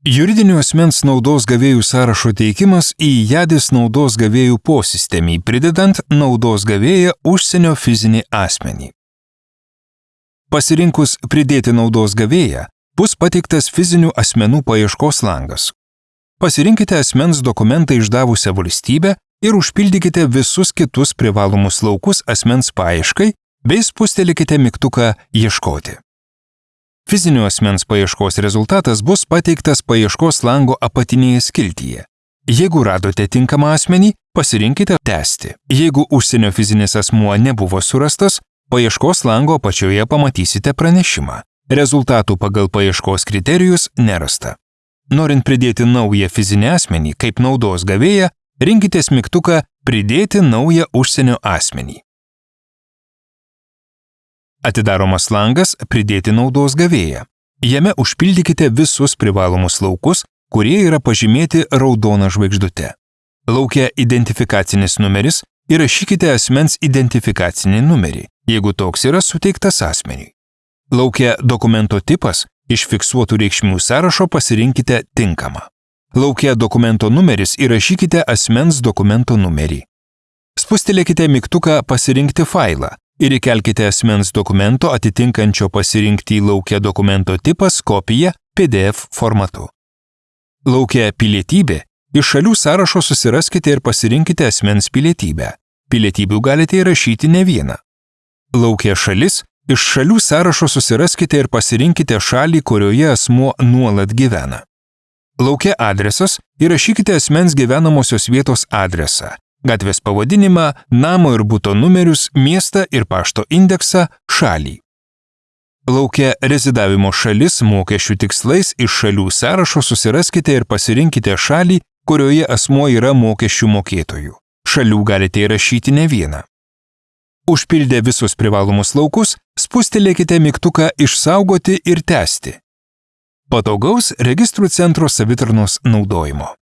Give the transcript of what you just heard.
Juridinių asmens naudos gavėjų sąrašo teikimas į JADIS naudos gavėjų posistemį, pridedant naudos gavėją užsienio fizinį asmenį. Pasirinkus pridėti naudos gavėją, bus pateiktas fizinių asmenų paieškos langas. Pasirinkite asmens dokumentą išdavusią valstybę ir užpildykite visus kitus privalomus laukus asmens paieškai bei spustelėkite mygtuką Ieškoti. Fizinio asmens paieškos rezultatas bus pateiktas paieškos lango apatinėje skiltyje. Jeigu radote tinkamą asmenį, pasirinkite tęsti. Jeigu užsienio fizinis asmuo nebuvo surastas, paieškos lango apačioje pamatysite pranešimą. Rezultatų pagal paieškos kriterijus nerasta. Norint pridėti naują fizinį asmenį kaip naudos gavėją, rinkitės mygtuką Pridėti naują užsienio asmenį. Atidaromas langas Pridėti naudos gavėją. Jame užpildykite visus privalomus laukus, kurie yra pažymėti raudona žvaigždute. Laukia identifikacinis numeris įrašykite asmens identifikacinį numerį, jeigu toks yra suteiktas asmeniui. Laukia dokumento tipas, iš fiksuotų reikšmių sąrašo pasirinkite tinkamą. Laukia dokumento numeris įrašykite asmens dokumento numerį. Spustelėkite mygtuką Pasirinkti failą ir įkelkite asmens dokumento atitinkančio pasirinkti laukia dokumento tipas kopiją PDF formatu. Laukia pilietybė iš šalių sąrašo susiraskite ir pasirinkite asmens pilietybę. Pilietybių galite įrašyti ne vieną. Laukia šalis iš šalių sąrašo susiraskite ir pasirinkite šalį, kurioje asmuo nuolat gyvena. Laukia adresas įrašykite asmens gyvenamosios vietos adresą gatvės pavadinimą, namo ir būto numerius, miestą ir pašto indeksą, šalį. Laukia rezidavimo šalis mokesčių tikslais iš šalių sąrašo susiraskite ir pasirinkite šalį, kurioje asmuo yra mokesčių mokėtojų. Šalių galite įrašyti ne vieną. Užpildę visus privalomus laukus, spustelėkite mygtuką Išsaugoti ir tęsti. Patogaus registrų centro savitarnos naudojimo.